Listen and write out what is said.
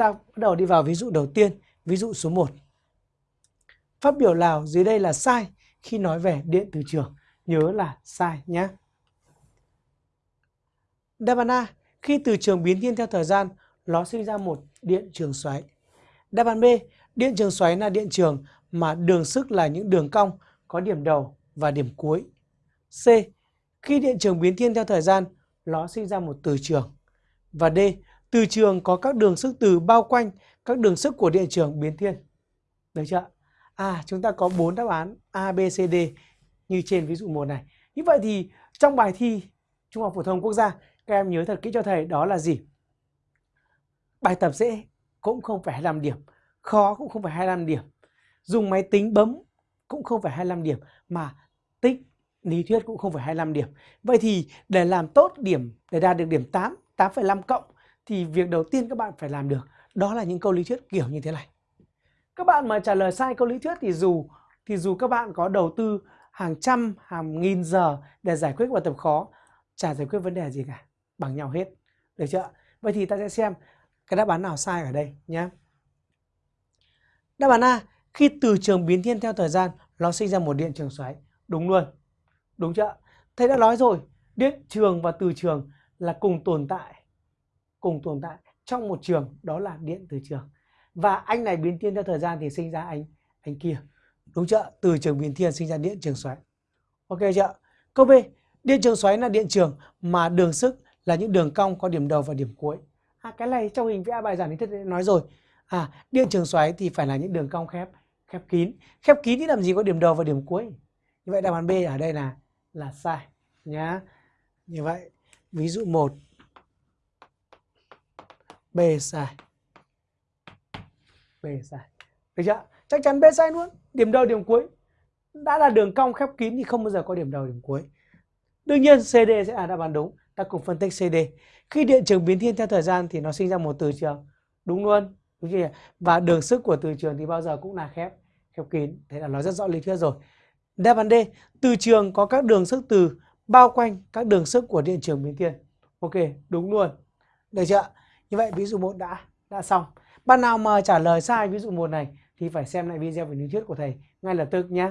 ta bắt đầu đi vào ví dụ đầu tiên, ví dụ số 1. Phát biểu nào dưới đây là sai khi nói về điện từ trường? Nhớ là sai nhé. Đáp án A, khi từ trường biến thiên theo thời gian, nó sinh ra một điện trường xoáy. Đáp án B, điện trường xoáy là điện trường mà đường sức là những đường cong có điểm đầu và điểm cuối. C, khi điện trường biến thiên theo thời gian, nó sinh ra một từ trường. Và D, từ trường có các đường sức từ bao quanh các đường sức của điện trường biến thiên. Được chưa? À, chúng ta có 4 đáp án A, B, C, D như trên ví dụ 1 này. Như vậy thì trong bài thi Trung học phổ thông quốc gia, các em nhớ thật kỹ cho thầy đó là gì? Bài tập dễ cũng không phải 25 điểm, khó cũng không phải 25 điểm. Dùng máy tính bấm cũng không phải 25 điểm mà tích lý thuyết cũng không phải 25 điểm. Vậy thì để làm tốt điểm để đạt được điểm 8, 8,5 cộng thì việc đầu tiên các bạn phải làm được đó là những câu lý thuyết kiểu như thế này. Các bạn mà trả lời sai câu lý thuyết thì dù thì dù các bạn có đầu tư hàng trăm, hàng nghìn giờ để giải quyết bài tập khó, chả giải quyết vấn đề gì cả, bằng nhau hết. Được chưa? Vậy thì ta sẽ xem cái đáp án nào sai ở đây nhé. Đáp án A, khi từ trường biến thiên theo thời gian, nó sinh ra một điện trường xoáy. Đúng luôn. Đúng chưa? Thầy đã nói rồi, điện trường và từ trường là cùng tồn tại cùng tồn tại trong một trường đó là điện từ trường. Và anh này biến thiên theo thời gian thì sinh ra anh anh kia. Đúng chưa? Từ trường biến thiên sinh ra điện trường xoáy. Ok chưa? Câu b điện trường xoáy là điện trường mà đường sức là những đường cong có điểm đầu và điểm cuối. À, cái này trong hình vẽ bài giảng lý thuyết nói rồi. À điện trường xoáy thì phải là những đường cong khép khép kín. Khép kín thì làm gì có điểm đầu và điểm cuối? Như vậy đáp án b ở đây là là sai nhá. Như vậy ví dụ 1 B sai. B sai. Được chưa? Chắc chắn B sai luôn. Điểm đầu điểm cuối. Đã là đường cong khép kín thì không bao giờ có điểm đầu điểm cuối. Đương nhiên CD sẽ là đáp án đúng. Ta cùng phân tích CD. Khi điện trường biến thiên theo thời gian thì nó sinh ra một từ trường. Đúng luôn. Đúng chưa? Và đường sức của từ trường thì bao giờ cũng là khép khép kín. Thế là nó rất rõ lý thuyết rồi. Đáp án D, từ trường có các đường sức từ bao quanh các đường sức của điện trường biến thiên. Ok, đúng luôn. Được chưa? Như vậy ví dụ 1 đã đã xong. Bạn nào mà trả lời sai ví dụ 1 này thì phải xem lại video về lý thuyết của thầy ngay lập tức nhé.